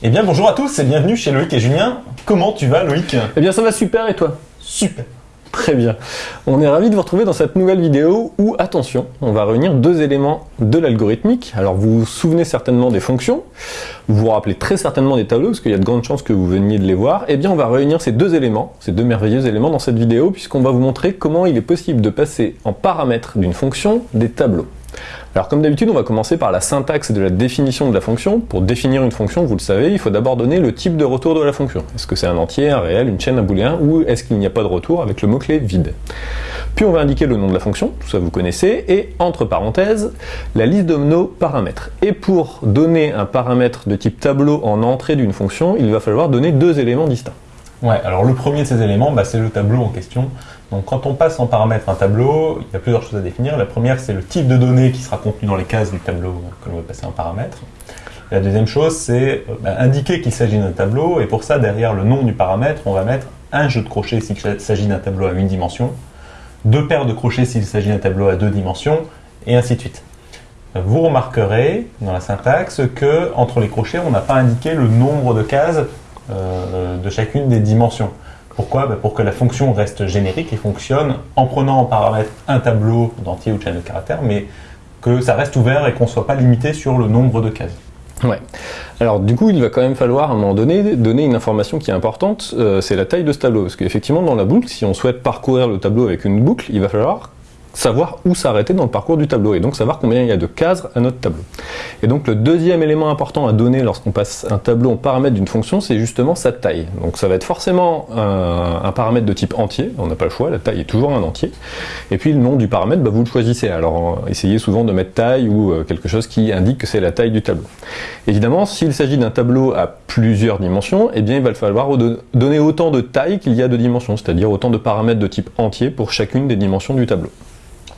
Eh bien bonjour à tous et bienvenue chez Loïc et Julien. Comment tu vas Loïc? Eh bien ça va super et toi? Super. Très bien. On est ravis de vous retrouver dans cette nouvelle vidéo où, attention, on va réunir deux éléments de l'algorithmique. Alors vous vous souvenez certainement des fonctions, vous vous rappelez très certainement des tableaux, parce qu'il y a de grandes chances que vous veniez de les voir. Eh bien on va réunir ces deux éléments, ces deux merveilleux éléments dans cette vidéo, puisqu'on va vous montrer comment il est possible de passer en paramètres d'une fonction des tableaux. Alors comme d'habitude, on va commencer par la syntaxe de la définition de la fonction. Pour définir une fonction, vous le savez, il faut d'abord donner le type de retour de la fonction. Est-ce que c'est un entier, un réel, une chaîne, un booléen, ou est-ce qu'il n'y a pas de retour avec le mot-clé vide Puis on va indiquer le nom de la fonction, tout ça vous connaissez, et entre parenthèses, la liste de nos paramètres. Et pour donner un paramètre de type tableau en entrée d'une fonction, il va falloir donner deux éléments distincts. Ouais, alors le premier de ces éléments, bah, c'est le tableau en question. Donc quand on passe en paramètre un tableau, il y a plusieurs choses à définir. La première, c'est le type de données qui sera contenu dans les cases du tableau que l'on veut passer en paramètre. la deuxième chose, c'est euh, bah, indiquer qu'il s'agit d'un tableau, et pour ça, derrière le nom du paramètre, on va mettre un jeu de crochets s'il s'agit d'un tableau à une dimension, deux paires de crochets s'il s'agit d'un tableau à deux dimensions, et ainsi de suite. Vous remarquerez dans la syntaxe que entre les crochets, on n'a pas indiqué le nombre de cases de chacune des dimensions. Pourquoi? Ben, Pour que la fonction reste générique et fonctionne en prenant en paramètre un tableau d'entier ou de chaîne de caractères, mais que ça reste ouvert et qu'on ne soit pas limité sur le nombre de cases. Ouais. Alors du coup, il va quand même falloir à un moment donné donner une information qui est importante, euh, c'est la taille de ce tableau. Parce qu'effectivement, dans la boucle, si on souhaite parcourir le tableau avec une boucle, il va falloir savoir où s'arrêter dans le parcours du tableau et donc savoir combien il y a de cases à notre tableau. Et donc le deuxième élément important à donner lorsqu'on passe un tableau en paramètre d'une fonction, c'est justement sa taille. Donc ça va être forcément un, paramètre de type entier, on n'a pas le choix, la taille est toujours un entier. Et puis le nom du paramètre, bah, vous le choisissez. Alors essayez souvent de mettre taille ou euh, quelque chose qui indique que c'est la taille du tableau. Évidemment, s'il s'agit d'un tableau à plusieurs dimensions, eh bien il va falloir donner autant de taille qu'il y a de dimensions, c'est-à-dire autant de paramètres de type entier pour chacune des dimensions du tableau.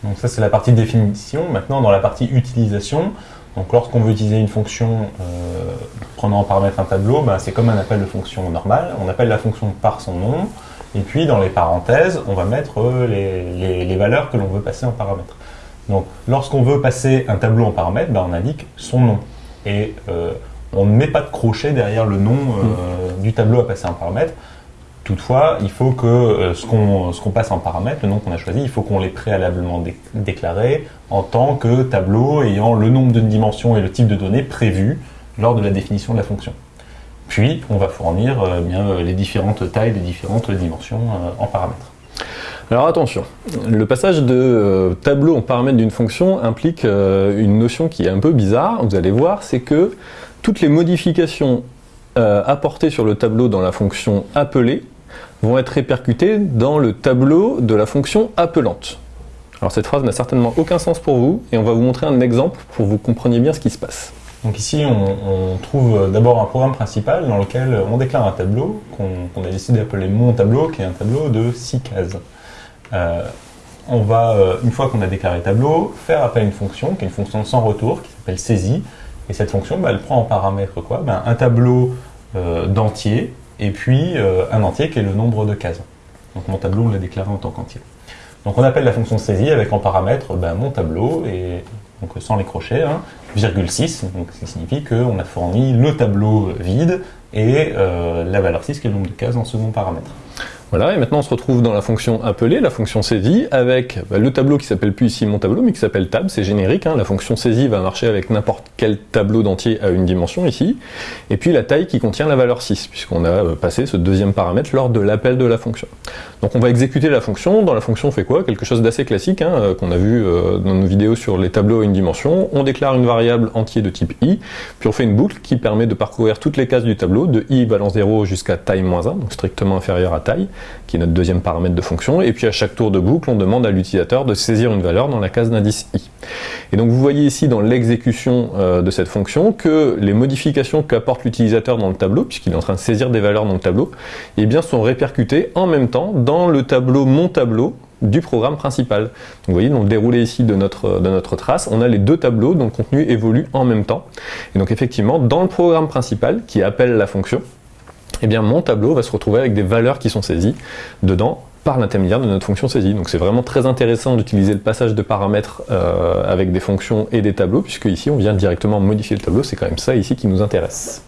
Donc ça c'est la partie définition. Maintenant dans la partie utilisation, donc lorsqu'on veut utiliser une fonction euh, prenant en paramètre un tableau, ben, c'est comme un appel de fonction normal. On appelle la fonction par son nom, et puis dans les parenthèses, on va mettre euh, les, valeurs que l'on veut passer en paramètre. Donc lorsqu'on veut passer un tableau en paramètre, ben, on indique son nom. Et euh, on ne met pas de crochet derrière le nom mm. du tableau à passer en paramètre. Toutefois, il faut que euh, ce qu'on passe en paramètre, le nom qu'on a choisi, il faut qu'on l'ait préalablement déclaré en tant que tableau ayant le nombre de dimensions et le type de données prévu lors de la définition de la fonction. Puis, on va fournir euh, bien, euh, les différentes tailles des différentes dimensions en paramètre. Alors attention, le passage de tableau en paramètre d'une fonction implique une notion qui est un peu bizarre, vous allez voir, c'est que toutes les modifications apportées sur le tableau dans la fonction appelée vont être répercutés dans le tableau de la fonction appelante. Alors cette phrase n'a certainement aucun sens pour vous, et on va vous montrer un exemple pour que vous compreniez bien ce qui se passe. Donc ici, on, trouve d'abord un programme principal dans lequel on déclare un tableau qu'on a décidé d'appeler mon tableau, qui est un tableau de 6 cases. Euh, on va, euh, une fois qu'on a déclaré le tableau, faire appel à une fonction, qui est une fonction sans retour, qui s'appelle saisie. Et cette fonction, bah, elle prend en paramètre quoi? Ben, Un tableau euh, d'entier et puis euh, un entier qui est le nombre de cases. Donc mon tableau, on l'a déclaré en tant qu'entier. Donc on appelle la fonction saisie avec en paramètre ben, mon tableau, et donc sans les crochets, hein, virgule 6, donc ce qui signifie qu'on a fourni le tableau vide et euh, la valeur 6 qui est le nombre de cases en second paramètre. Voilà, et maintenant on se retrouve dans la fonction appelée, la fonction saisie, avec bah, le tableau qui s'appelle plus ici mon tableau, mais qui s'appelle tab, c'est générique, hein. la fonction saisie va marcher avec n'importe quel tableau d'entier à une dimension ici, et puis la taille qui contient la valeur 6, puisqu'on a euh, passé ce deuxième paramètre lors de l'appel de la fonction. Donc on va exécuter la fonction, dans la fonction on fait quoi? Quelque chose d'assez classique, hein, euh, qu'on a vu euh, dans nos vidéos sur les tableaux à une dimension, on déclare une variable entier de type i, puis on fait une boucle qui permet de parcourir toutes les cases du tableau, de i valant 0 jusqu'à taille moins 1, donc strictement inférieur à taille, qui est notre deuxième paramètre de fonction, et puis à chaque tour de boucle, on demande à l'utilisateur de saisir une valeur dans la case d'indice i. Et donc vous voyez ici dans l'exécution euh, de cette fonction que les modifications qu'apporte l'utilisateur dans le tableau, puisqu'il est en train de saisir des valeurs dans le tableau, eh bien sont répercutées en même temps dans le tableau mon tableau du programme principal. Vous voyez, dans le déroulé ici de notre trace, on a les deux tableaux dont le contenu évolue en même temps. Et donc effectivement, dans le programme principal qui appelle la fonction, eh bien mon tableau va se retrouver avec des valeurs qui sont saisies dedans par l'intermédiaire de notre fonction saisie. Donc c'est vraiment très intéressant d'utiliser le passage de paramètres euh, avec des fonctions et des tableaux, puisque ici on vient directement modifier le tableau, c'est quand même ça ici qui nous intéresse.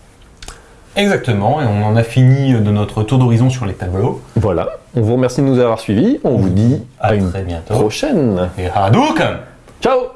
Exactement, et on en a fini de notre tour d'horizon sur les tableaux. Voilà, on vous remercie de nous avoir suivis, on vous dit À à une très bientôt. prochaine. Et Hadouken Ciao